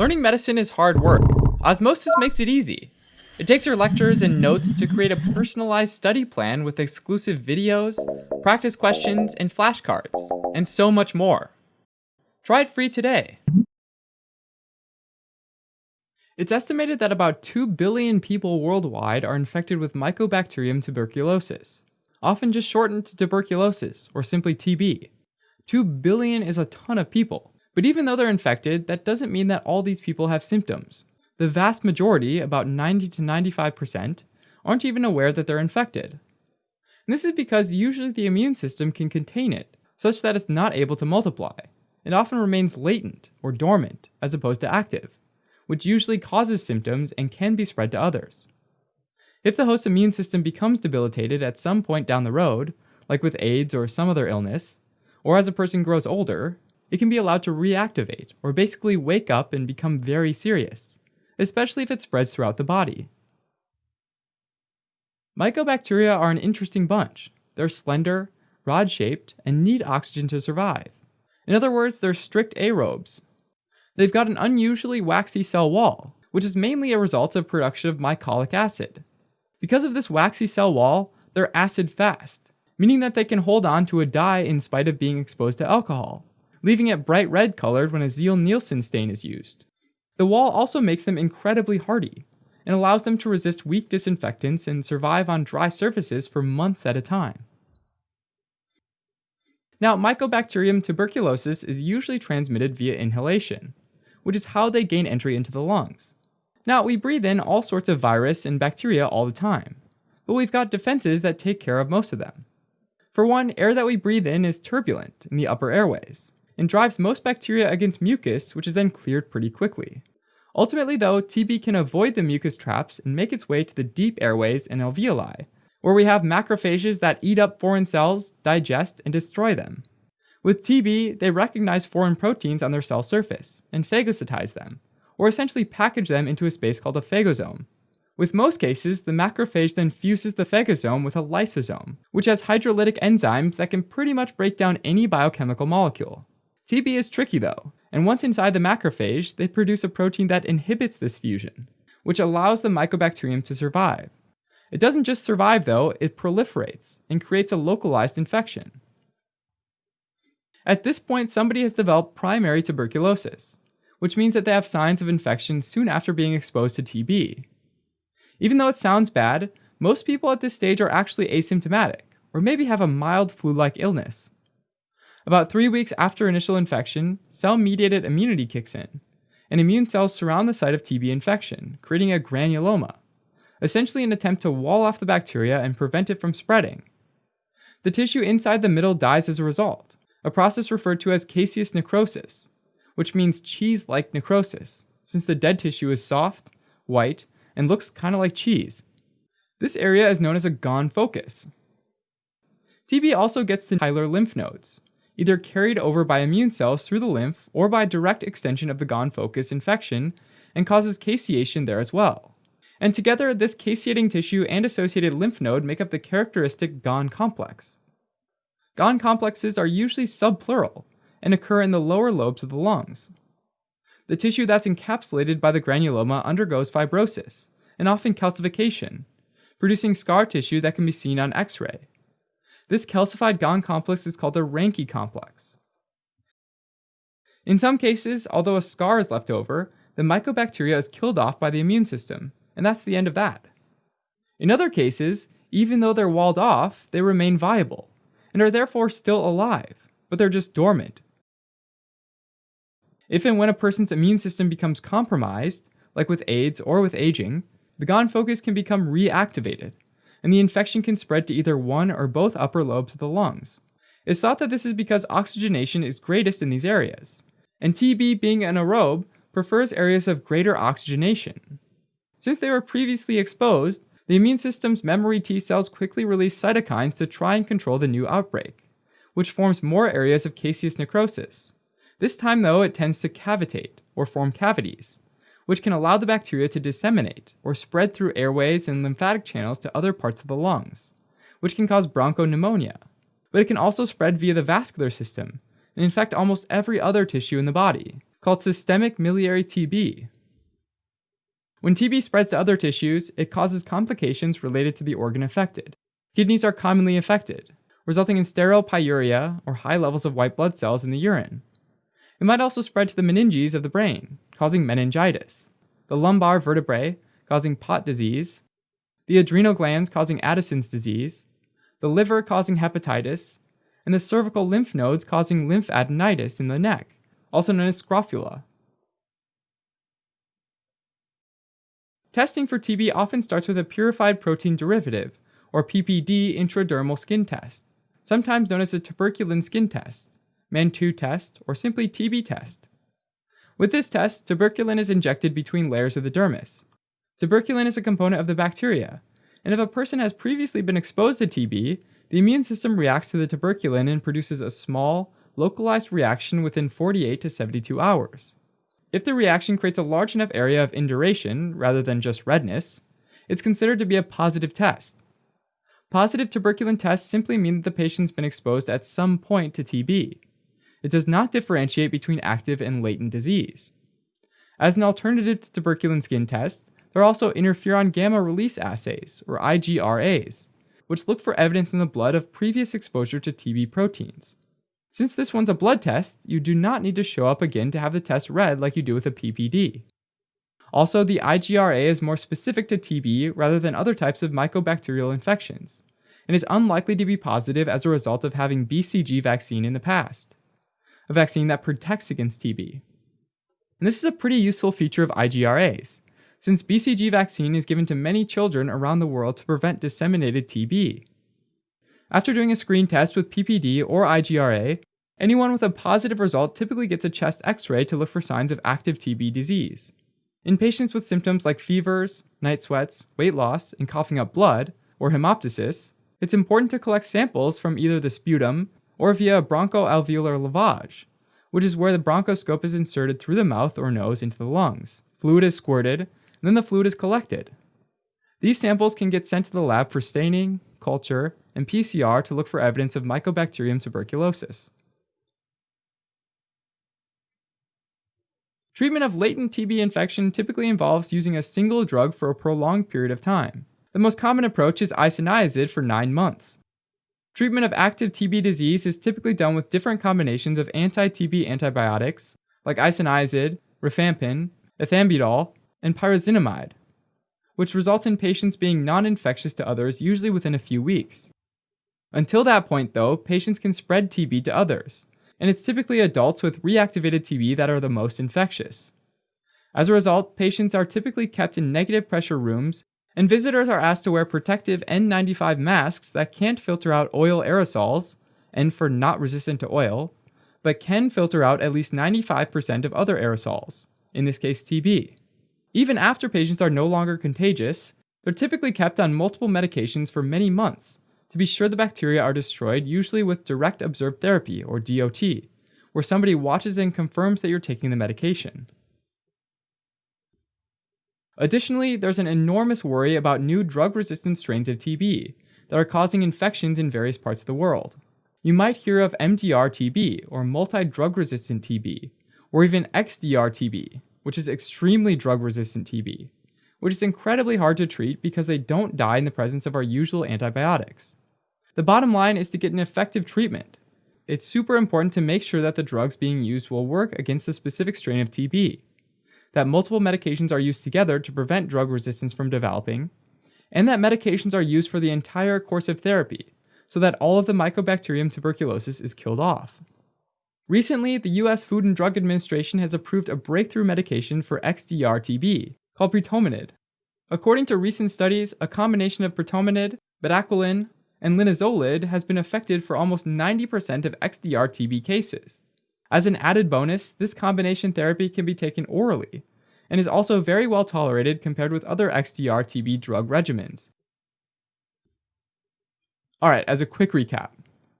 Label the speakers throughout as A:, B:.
A: Learning medicine is hard work. Osmosis makes it easy. It takes your lectures and notes to create a personalized study plan with exclusive videos, practice questions, and flashcards, and so much more. Try it free today. It's estimated that about 2 billion people worldwide are infected with Mycobacterium tuberculosis, often just shortened to tuberculosis or simply TB. 2 billion is a ton of people, but even though they're infected, that doesn't mean that all these people have symptoms. The vast majority, about 90 to 95%, aren't even aware that they're infected. And this is because usually the immune system can contain it, such that it's not able to multiply. It often remains latent or dormant as opposed to active, which usually causes symptoms and can be spread to others. If the host's immune system becomes debilitated at some point down the road, like with AIDS or some other illness, or as a person grows older, it can be allowed to reactivate or basically wake up and become very serious, especially if it spreads throughout the body. Mycobacteria are an interesting bunch. They're slender, rod shaped, and need oxygen to survive. In other words, they're strict aerobes. They've got an unusually waxy cell wall, which is mainly a result of production of mycolic acid. Because of this waxy cell wall, they're acid fast, meaning that they can hold on to a dye in spite of being exposed to alcohol, leaving it bright red colored when a Ziehl-Neelsen stain is used. The wall also makes them incredibly hardy, and allows them to resist weak disinfectants and survive on dry surfaces for months at a time. Now, Mycobacterium tuberculosis is usually transmitted via inhalation, which is how they gain entry into the lungs. Now, we breathe in all sorts of virus and bacteria all the time, but we've got defenses that take care of most of them. For one, air that we breathe in is turbulent in the upper airways, and drives most bacteria against mucus, which is then cleared pretty quickly. Ultimately, though, TB can avoid the mucus traps and make its way to the deep airways and alveoli, where we have macrophages that eat up foreign cells, digest, and destroy them. With TB, they recognize foreign proteins on their cell surface and phagocytize them, or essentially package them into a space called a phagosome. With most cases, the macrophage then fuses the phagosome with a lysosome, which has hydrolytic enzymes that can pretty much break down any biochemical molecule. TB is tricky though, and once inside the macrophage, they produce a protein that inhibits this fusion, which allows the mycobacterium to survive. It doesn't just survive though, it proliferates and creates a localized infection. At this point, somebody has developed primary tuberculosis, which means that they have signs of infection soon after being exposed to TB. Even though it sounds bad, most people at this stage are actually asymptomatic, or maybe have a mild flu like illness. About three weeks after initial infection, cell mediated immunity kicks in, and immune cells surround the site of TB infection, creating a granuloma, essentially an attempt to wall off the bacteria and prevent it from spreading. The tissue inside the middle dies as a result, a process referred to as caseous necrosis, which means cheese like necrosis, since the dead tissue is soft, white, and looks kind of like cheese. This area is known as a Ghon focus. TB also gets to hilar lymph nodes, either carried over by immune cells through the lymph or by direct extension of the Ghon focus infection, and causes caseation there as well. And together, this caseating tissue and associated lymph node make up the characteristic Ghon complex. Ghon complexes are usually subpleural and occur in the lower lobes of the lungs. The tissue that's encapsulated by the granuloma undergoes fibrosis and often calcification, producing scar tissue that can be seen on X-ray. This calcified Ghon complex is called a Ranke complex. In some cases, although a scar is left over, the mycobacteria is killed off by the immune system, and that's the end of that. In other cases, even though they're walled off, they remain viable, and are therefore still alive, but they're just dormant. If and when a person's immune system becomes compromised, like with AIDS or with aging, the Ghon focus can become reactivated, and the infection can spread to either one or both upper lobes of the lungs. It's thought that this is because oxygenation is greatest in these areas, and TB being an aerobe prefers areas of greater oxygenation. Since they were previously exposed, the immune system's memory T cells quickly release cytokines to try and control the new outbreak, which forms more areas of caseous necrosis. This time, though, it tends to cavitate, or form cavities, which can allow the bacteria to disseminate or spread through airways and lymphatic channels to other parts of the lungs, which can cause bronchopneumonia. But it can also spread via the vascular system and infect almost every other tissue in the body, called systemic miliary TB. When TB spreads to other tissues, it causes complications related to the organ affected. Kidneys are commonly affected, resulting in sterile pyuria or high levels of white blood cells in the urine. It might also spread to the meninges of the brain, causing meningitis, the lumbar vertebrae, causing Pott disease, the adrenal glands causing Addison's disease, the liver causing hepatitis, and the cervical lymph nodes causing lymphadenitis in the neck, also known as scrofula. Testing for TB often starts with a purified protein derivative, or PPD intradermal skin test, sometimes known as a tuberculin skin test, Mantoux test, or simply TB test. With this test, tuberculin is injected between layers of the dermis. Tuberculin is a component of the bacteria, and if a person has previously been exposed to TB, the immune system reacts to the tuberculin and produces a small, localized reaction within 48 to 72 hours. If the reaction creates a large enough area of induration rather than just redness, it's considered to be a positive test. Positive tuberculin tests simply mean that the patient's been exposed at some point to TB. It does not differentiate between active and latent disease. As an alternative to tuberculin skin tests, there are also interferon gamma release assays, or IGRAs, which look for evidence in the blood of previous exposure to TB proteins. Since this one's a blood test, you do not need to show up again to have the test read like you do with a PPD. Also, the IGRA is more specific to TB rather than other types of mycobacterial infections, and is unlikely to be positive as a result of having BCG vaccine in the past, a vaccine that protects against TB. And this is a pretty useful feature of IGRAs, since BCG vaccine is given to many children around the world to prevent disseminated TB. After doing a screen test with PPD or IGRA, anyone with a positive result typically gets a chest x ray to look for signs of active TB disease. In patients with symptoms like fevers, night sweats, weight loss, and coughing up blood, or hemoptysis, it's important to collect samples from either the sputum or via bronchoalveolar lavage, which is where the bronchoscope is inserted through the mouth or nose into the lungs. Fluid is squirted, and then the fluid is collected. These samples can get sent to the lab for staining, culture, and PCR to look for evidence of Mycobacterium tuberculosis. Treatment of latent TB infection typically involves using a single drug for a prolonged period of time. The most common approach is isoniazid for 9 months. Treatment of active TB disease is typically done with different combinations of anti-TB antibiotics like isoniazid, rifampin, ethambutol, and pyrazinamide, which results in patients being non infectious to others usually within a few weeks. Until that point, though, patients can spread TB to others, and it's typically adults with reactivated TB that are the most infectious. As a result, patients are typically kept in negative pressure rooms, and visitors are asked to wear protective N95 masks that can't filter out oil aerosols, and for not resistant to oil, but can filter out at least 95% of other aerosols, in this case TB. Even after patients are no longer contagious, they're typically kept on multiple medications for many months to be sure the bacteria are destroyed, usually with direct observed therapy, or DOT, where somebody watches and confirms that you're taking the medication. Additionally, there's an enormous worry about new drug resistant strains of TB that are causing infections in various parts of the world. You might hear of MDR TB, or multi drug resistant TB, or even XDR TB, which is extremely drug resistant TB, which is incredibly hard to treat because they don't die in the presence of our usual antibiotics. The bottom line is to get an effective treatment. It's super important to make sure that the drugs being used will work against the specific strain of TB, that multiple medications are used together to prevent drug resistance from developing, and that medications are used for the entire course of therapy so that all of the Mycobacterium tuberculosis is killed off. Recently, the US Food and Drug Administration has approved a breakthrough medication for XDR-TB called pretomanid. According to recent studies, a combination of pretomanid, bedaquiline, and linezolid has been effective for almost 90% of XDR-TB cases. As an added bonus, this combination therapy can be taken orally and is also very well tolerated compared with other XDR-TB drug regimens. Alright, as a quick recap,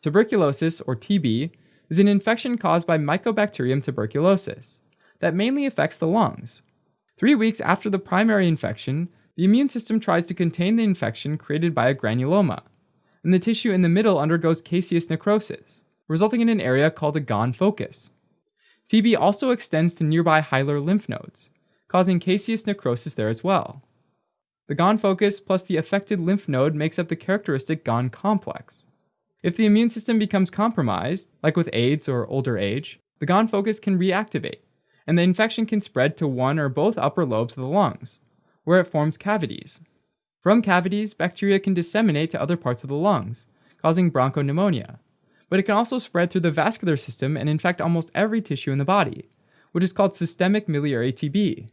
A: tuberculosis, or TB, is an infection caused by Mycobacterium tuberculosis that mainly affects the lungs. Three weeks after the primary infection, the immune system tries to contain the infection created by a granuloma, and the tissue in the middle undergoes caseous necrosis, resulting in an area called a Ghon focus. TB also extends to nearby hilar lymph nodes, causing caseous necrosis there as well. The Ghon focus plus the affected lymph node makes up the characteristic Ghon complex. If the immune system becomes compromised, like with AIDS or older age, the Ghon focus can reactivate, and the infection can spread to one or both upper lobes of the lungs, where it forms cavities. From cavities, bacteria can disseminate to other parts of the lungs, causing bronchopneumonia. But it can also spread through the vascular system and infect almost every tissue in the body, which is called systemic miliary TB.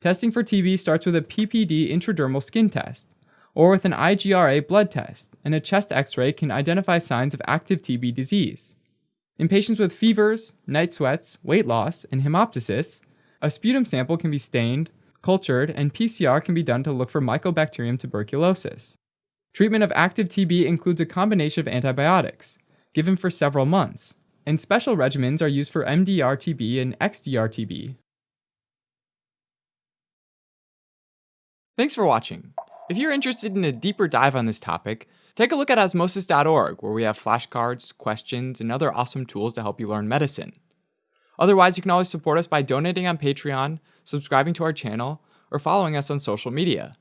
A: Testing for TB starts with a PPD intradermal skin test, or with an IGRA blood test, and a chest x ray can identify signs of active TB disease. In patients with fevers, night sweats, weight loss, and hemoptysis, a sputum sample can be stained, cultured, and PCR can be done to look for Mycobacterium tuberculosis. Treatment of active TB includes a combination of antibiotics, given for several months, and special regimens are used for MDR TB and XDR TB. Thanks for watching. If you're interested in a deeper dive on this topic, take a look at osmosis.org, where we have flashcards, questions, and other awesome tools to help you learn medicine. Otherwise, you can always support us by donating on Patreon, subscribing to our channel, or following us on social media.